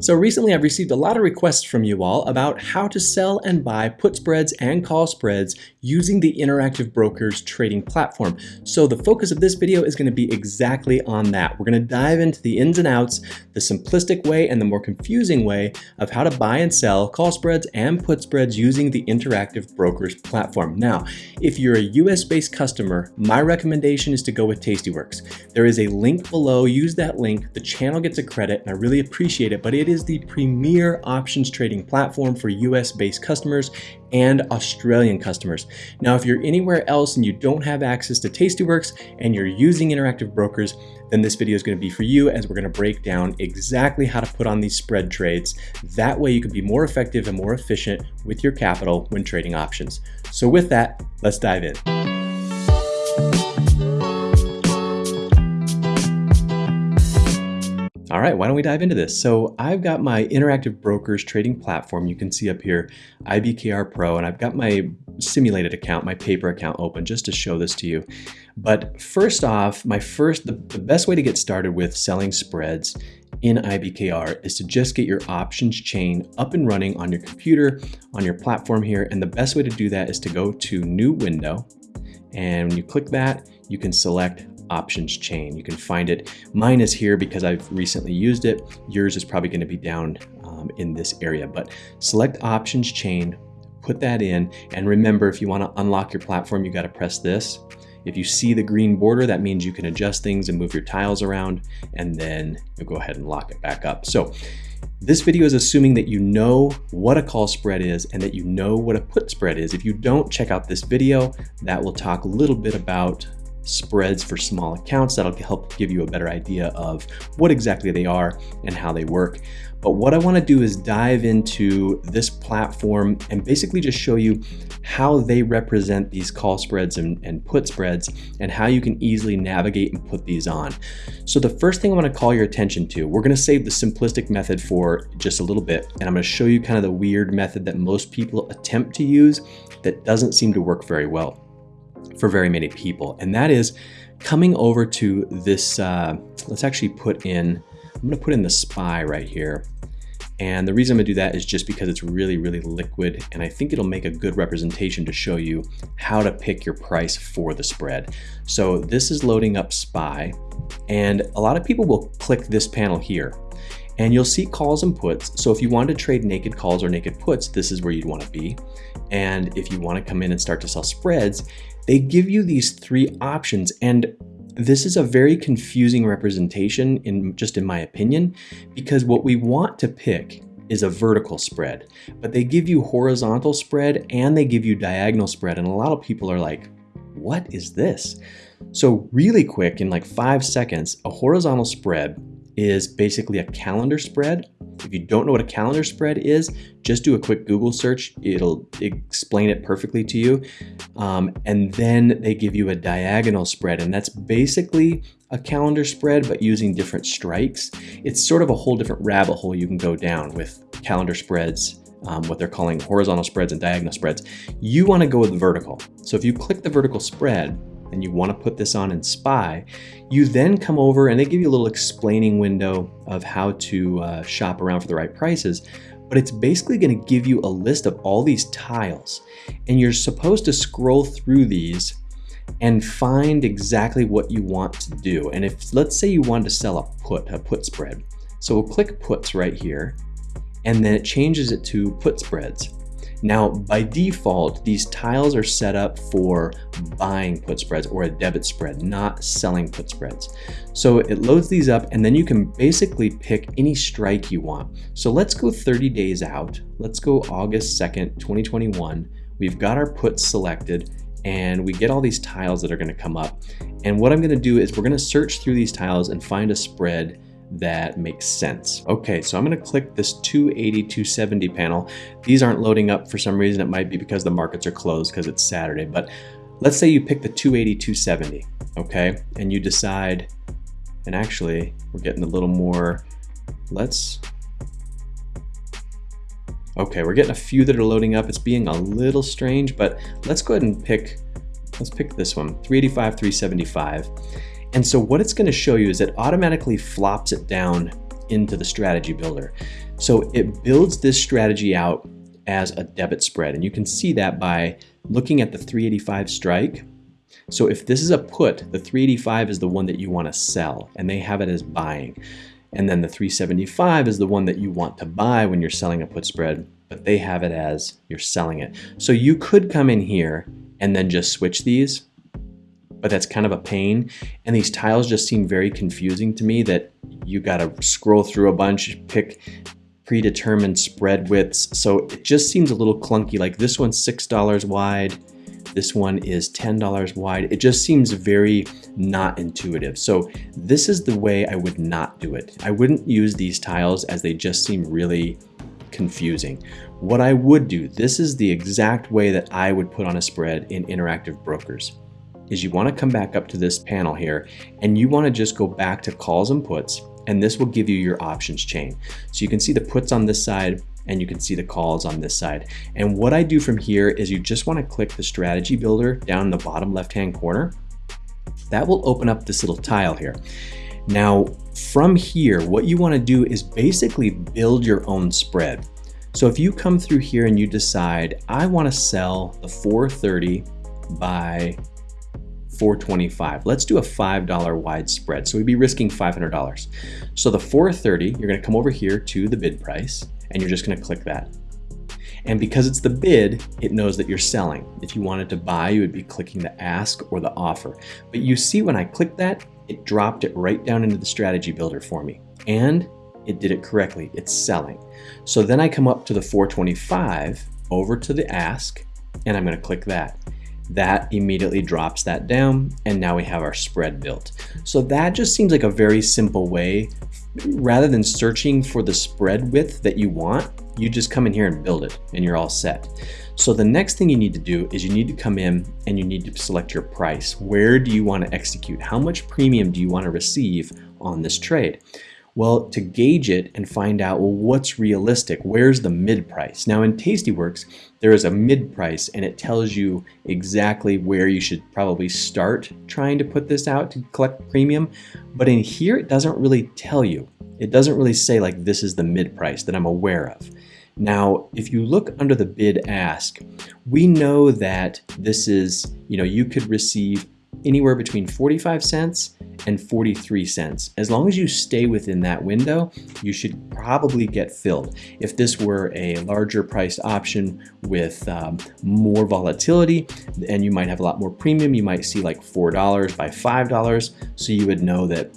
So recently I've received a lot of requests from you all about how to sell and buy put spreads and call spreads using the Interactive Brokers trading platform. So the focus of this video is going to be exactly on that. We're going to dive into the ins and outs, the simplistic way and the more confusing way of how to buy and sell call spreads and put spreads using the Interactive Brokers platform. Now, if you're a US based customer, my recommendation is to go with Tastyworks. There is a link below, use that link, the channel gets a credit and I really appreciate it, but it is the premier options trading platform for US based customers and Australian customers. Now, if you're anywhere else and you don't have access to Tastyworks and you're using Interactive Brokers, then this video is going to be for you as we're going to break down exactly how to put on these spread trades. That way you can be more effective and more efficient with your capital when trading options. So with that, let's dive in. All right, why don't we dive into this? So I've got my Interactive Brokers trading platform. You can see up here, IBKR Pro, and I've got my simulated account, my paper account open just to show this to you. But first off, my first, the, the best way to get started with selling spreads in IBKR is to just get your options chain up and running on your computer, on your platform here. And the best way to do that is to go to new window. And when you click that, you can select options chain. You can find it. Mine is here because I've recently used it. Yours is probably going to be down um, in this area, but select options chain, put that in. And remember, if you want to unlock your platform, you got to press this. If you see the green border, that means you can adjust things and move your tiles around, and then you'll go ahead and lock it back up. So this video is assuming that you know what a call spread is and that you know what a put spread is. If you don't, check out this video. That will talk a little bit about spreads for small accounts that'll help give you a better idea of what exactly they are and how they work. But what I wanna do is dive into this platform and basically just show you how they represent these call spreads and, and put spreads and how you can easily navigate and put these on. So the first thing I wanna call your attention to, we're gonna save the simplistic method for just a little bit and I'm gonna show you kind of the weird method that most people attempt to use that doesn't seem to work very well for very many people. And that is coming over to this, uh, let's actually put in, I'm gonna put in the SPY right here. And the reason I'm gonna do that is just because it's really, really liquid and I think it'll make a good representation to show you how to pick your price for the spread. So this is loading up SPY and a lot of people will click this panel here and you'll see calls and puts. So if you want to trade naked calls or naked puts, this is where you'd want to be. And if you want to come in and start to sell spreads, they give you these three options and this is a very confusing representation in just in my opinion, because what we want to pick is a vertical spread, but they give you horizontal spread and they give you diagonal spread. And a lot of people are like, what is this? So really quick, in like five seconds, a horizontal spread is basically a calendar spread. If you don't know what a calendar spread is, just do a quick Google search. It'll explain it perfectly to you. Um, and then they give you a diagonal spread, and that's basically a calendar spread, but using different strikes. It's sort of a whole different rabbit hole you can go down with calendar spreads um, what they're calling horizontal spreads and diagonal spreads. You want to go with vertical. So if you click the vertical spread, and you want to put this on in SPY, you then come over and they give you a little explaining window of how to uh, shop around for the right prices. But it's basically going to give you a list of all these tiles. And you're supposed to scroll through these and find exactly what you want to do. And if, let's say you wanted to sell a put, a put spread. So we'll click puts right here, and then it changes it to put spreads. Now, by default, these tiles are set up for buying put spreads or a debit spread, not selling put spreads. So it loads these up and then you can basically pick any strike you want. So let's go 30 days out. Let's go August 2nd, 2021. We've got our puts selected and we get all these tiles that are gonna come up. And what I'm gonna do is we're gonna search through these tiles and find a spread that makes sense. Okay, so I'm gonna click this 280, 270 panel. These aren't loading up for some reason. It might be because the markets are closed because it's Saturday, but let's say you pick the 280, 270, okay? And you decide, and actually we're getting a little more, let's, okay, we're getting a few that are loading up. It's being a little strange, but let's go ahead and pick, let's pick this one, 385, 375. And so what it's gonna show you is it automatically flops it down into the strategy builder. So it builds this strategy out as a debit spread. And you can see that by looking at the 385 strike. So if this is a put, the 385 is the one that you want to sell and they have it as buying. And then the 375 is the one that you want to buy when you're selling a put spread, but they have it as you're selling it. So you could come in here and then just switch these, but that's kind of a pain. And these tiles just seem very confusing to me that you got to scroll through a bunch, pick predetermined spread widths. So it just seems a little clunky. Like this one's $6 wide. This one is $10 wide. It just seems very not intuitive. So this is the way I would not do it. I wouldn't use these tiles as they just seem really confusing. What I would do, this is the exact way that I would put on a spread in Interactive Brokers, is you wanna come back up to this panel here and you wanna just go back to calls and puts and this will give you your options chain. So you can see the puts on this side and you can see the calls on this side. And what I do from here is you just wanna click the strategy builder down in the bottom left-hand corner. That will open up this little tile here. Now, from here, what you wanna do is basically build your own spread. So if you come through here and you decide, I wanna sell the 430 by 425. Let's do a $5 wide spread. So we'd be risking $500. So the 430, you're gonna come over here to the bid price and you're just gonna click that. And because it's the bid, it knows that you're selling. If you wanted to buy, you would be clicking the ask or the offer. But you see when I clicked that, it dropped it right down into the strategy builder for me. And it did it correctly, it's selling. So then I come up to the 425, over to the ask, and I'm gonna click that that immediately drops that down and now we have our spread built. So that just seems like a very simple way. Rather than searching for the spread width that you want, you just come in here and build it and you're all set. So the next thing you need to do is you need to come in and you need to select your price. Where do you want to execute? How much premium do you want to receive on this trade? Well, to gauge it and find out, well, what's realistic? Where's the mid price? Now in Tastyworks, there is a mid price and it tells you exactly where you should probably start trying to put this out to collect premium. But in here, it doesn't really tell you. It doesn't really say like this is the mid price that I'm aware of. Now, if you look under the bid ask, we know that this is, you know, you could receive anywhere between 45 cents and 43 cents. As long as you stay within that window, you should probably get filled. If this were a larger priced option with um, more volatility, and you might have a lot more premium, you might see like $4 by $5, so you would know that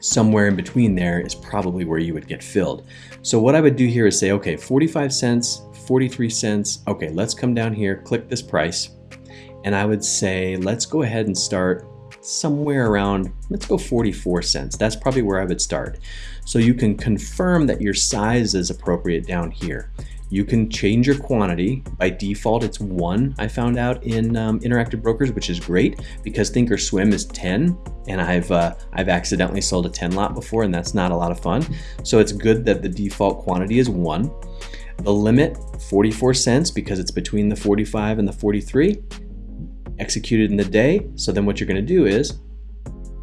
somewhere in between there is probably where you would get filled. So what I would do here is say, okay, 45 cents, 43 cents, okay, let's come down here, click this price, and I would say, let's go ahead and start somewhere around, let's go 44 cents. That's probably where I would start. So you can confirm that your size is appropriate down here. You can change your quantity. By default, it's one, I found out in um, Interactive Brokers, which is great because Thinkorswim is 10 and I've, uh, I've accidentally sold a 10 lot before and that's not a lot of fun. So it's good that the default quantity is one. The limit, 44 cents because it's between the 45 and the 43 executed in the day. So then what you're gonna do is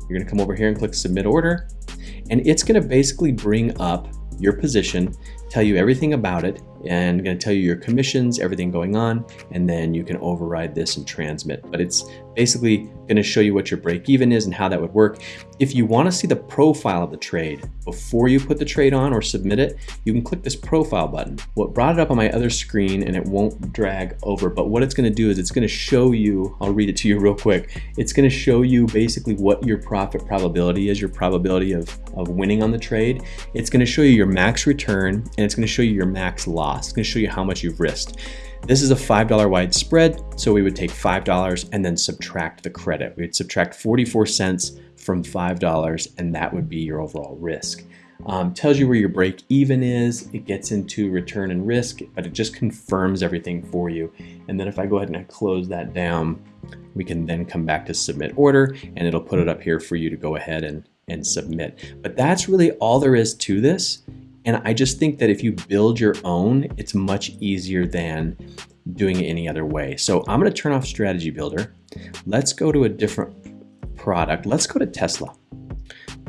you're gonna come over here and click submit order and it's gonna basically bring up your position, tell you everything about it, and going to tell you your commissions, everything going on, and then you can override this and transmit. But it's basically going to show you what your break even is and how that would work. If you want to see the profile of the trade before you put the trade on or submit it, you can click this profile button. What brought it up on my other screen and it won't drag over, but what it's going to do is it's going to show you, I'll read it to you real quick. It's going to show you basically what your profit probability is, your probability of, of winning on the trade. It's going to show you your max return and it's going to show you your max loss. It's gonna show you how much you've risked. This is a $5 wide spread, so we would take $5 and then subtract the credit. We'd subtract 44 cents from $5 and that would be your overall risk. Um, tells you where your break even is, it gets into return and risk, but it just confirms everything for you. And then if I go ahead and I close that down, we can then come back to submit order and it'll put it up here for you to go ahead and, and submit. But that's really all there is to this. And I just think that if you build your own, it's much easier than doing it any other way. So I'm gonna turn off Strategy Builder. Let's go to a different product. Let's go to Tesla.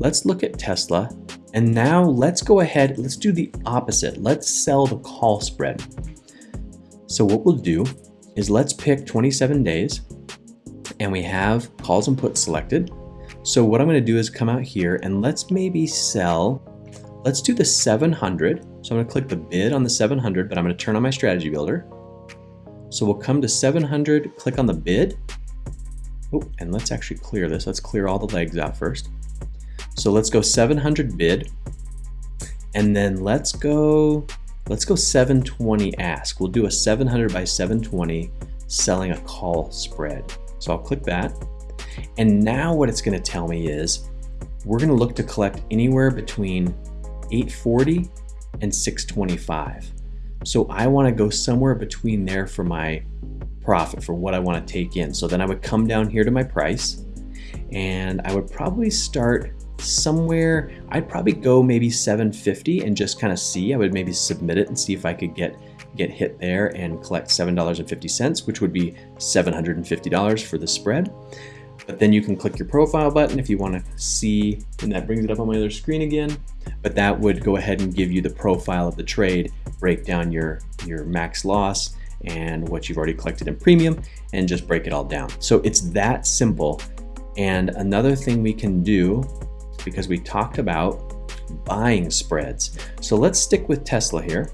Let's look at Tesla And now let's go ahead, let's do the opposite. Let's sell the call spread. So what we'll do is let's pick 27 days and we have calls and puts selected. So what I'm gonna do is come out here and let's maybe sell, let's do the 700. So I'm gonna click the bid on the 700, but I'm gonna turn on my strategy builder. So we'll come to 700, click on the bid. Oh, and let's actually clear this. Let's clear all the legs out first. So let's go 700 bid. And then let's go, let's go 720 ask. We'll do a 700 by 720 selling a call spread. So I'll click that. And now what it's gonna tell me is, we're gonna look to collect anywhere between 840 and 625. So I wanna go somewhere between there for my profit, for what I wanna take in. So then I would come down here to my price and I would probably start somewhere, I'd probably go maybe 750 and just kind of see. I would maybe submit it and see if I could get get hit there and collect $7.50, which would be $750 for the spread. But then you can click your profile button if you want to see, and that brings it up on my other screen again. But that would go ahead and give you the profile of the trade, break down your, your max loss and what you've already collected in premium, and just break it all down. So it's that simple. And another thing we can do because we talked about buying spreads. So let's stick with Tesla here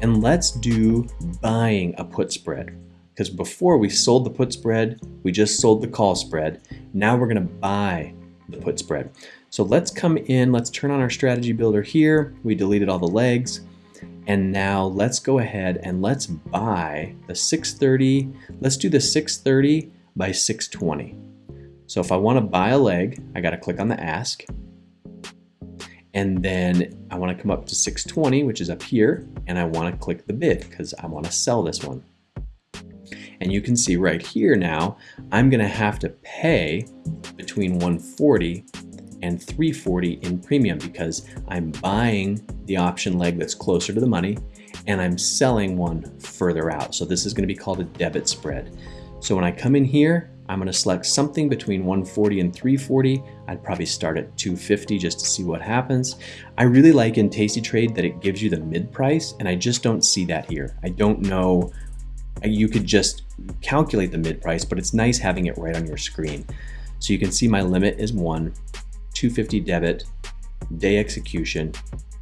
and let's do buying a put spread. Because before we sold the put spread, we just sold the call spread. Now we're gonna buy the put spread. So let's come in, let's turn on our strategy builder here. We deleted all the legs. And now let's go ahead and let's buy the 630. Let's do the 630 by 620. So if I wanna buy a leg, I gotta click on the ask. And then I wanna come up to 620, which is up here, and I wanna click the bid because I wanna sell this one. And you can see right here now, I'm gonna have to pay between 140 and 340 in premium because I'm buying the option leg that's closer to the money and I'm selling one further out. So this is gonna be called a debit spread. So when I come in here, I'm gonna select something between 140 and 340. I'd probably start at 250 just to see what happens. I really like in Tasty Trade that it gives you the mid price and I just don't see that here. I don't know, you could just calculate the mid price, but it's nice having it right on your screen. So you can see my limit is one, 250 debit, day execution.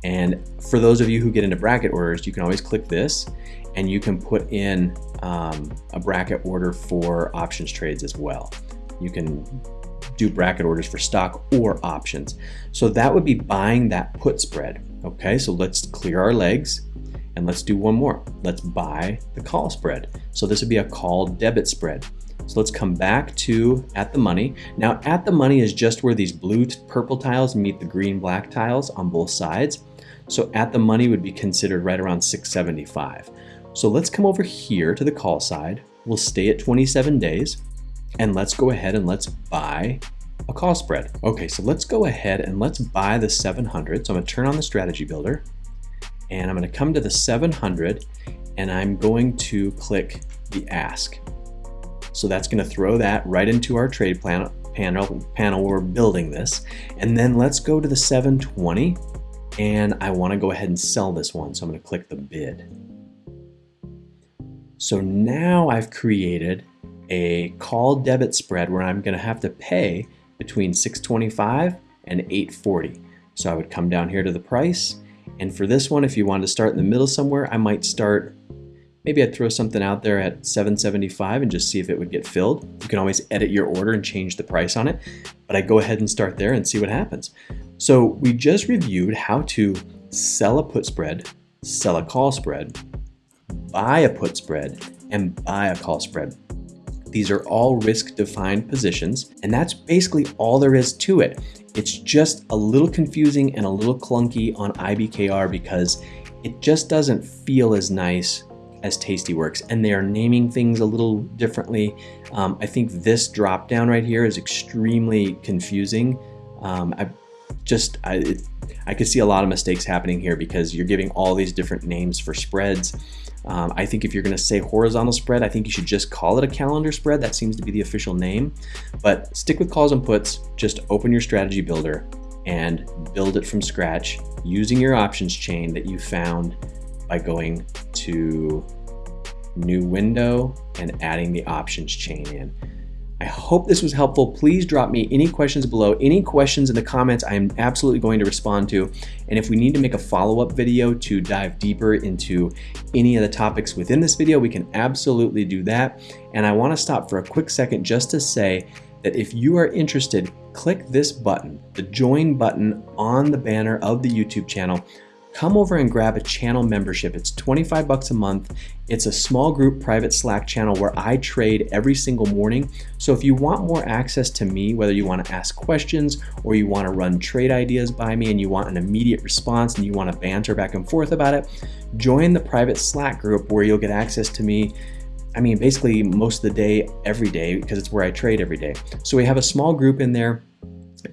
And for those of you who get into bracket orders, you can always click this and you can put in um, a bracket order for options trades as well. You can do bracket orders for stock or options. So that would be buying that put spread. Okay, so let's clear our legs and let's do one more. Let's buy the call spread. So this would be a call debit spread. So let's come back to at the money. Now at the money is just where these blue purple tiles meet the green black tiles on both sides. So at the money would be considered right around 675. So let's come over here to the call side. We'll stay at 27 days and let's go ahead and let's buy a call spread. Okay, so let's go ahead and let's buy the 700. So I'm gonna turn on the strategy builder and I'm gonna come to the 700 and I'm going to click the ask. So that's gonna throw that right into our trade plan, panel, panel where we're building this. And then let's go to the 720 and I wanna go ahead and sell this one. So I'm gonna click the bid. So now I've created a call debit spread where I'm gonna have to pay between 625 and 840. So I would come down here to the price. And for this one, if you wanted to start in the middle somewhere, I might start, maybe I'd throw something out there at 775 and just see if it would get filled. You can always edit your order and change the price on it, but I go ahead and start there and see what happens. So we just reviewed how to sell a put spread, sell a call spread, buy a put spread, and buy a call spread. These are all risk defined positions, and that's basically all there is to it. It's just a little confusing and a little clunky on IBKR because it just doesn't feel as nice as Tastyworks, and they are naming things a little differently. Um, I think this drop down right here is extremely confusing. Um, I just, I, it, I could see a lot of mistakes happening here because you're giving all these different names for spreads. Um, I think if you're going to say horizontal spread, I think you should just call it a calendar spread. That seems to be the official name. But stick with calls and puts, just open your strategy builder and build it from scratch using your options chain that you found by going to new window and adding the options chain in. I hope this was helpful. Please drop me any questions below. Any questions in the comments I am absolutely going to respond to. And if we need to make a follow-up video to dive deeper into any of the topics within this video, we can absolutely do that. And I wanna stop for a quick second just to say that if you are interested, click this button, the join button on the banner of the YouTube channel come over and grab a channel membership. It's 25 bucks a month. It's a small group private Slack channel where I trade every single morning. So if you want more access to me, whether you want to ask questions or you want to run trade ideas by me and you want an immediate response and you want to banter back and forth about it, join the private Slack group where you'll get access to me I mean, basically most of the day, every day, because it's where I trade every day. So we have a small group in there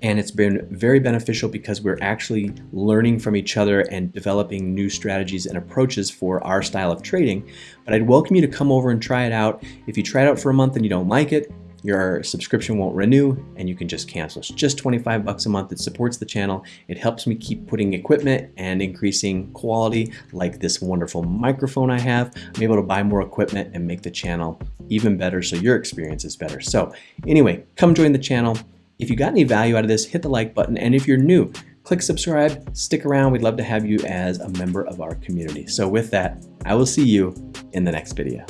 and it's been very beneficial because we're actually learning from each other and developing new strategies and approaches for our style of trading. But I'd welcome you to come over and try it out. If you try it out for a month and you don't like it, your subscription won't renew and you can just cancel. It's just 25 bucks a month. It supports the channel. It helps me keep putting equipment and increasing quality like this wonderful microphone I have. I'm able to buy more equipment and make the channel even better so your experience is better. So anyway, come join the channel. If you got any value out of this, hit the like button. And if you're new, click subscribe, stick around. We'd love to have you as a member of our community. So with that, I will see you in the next video.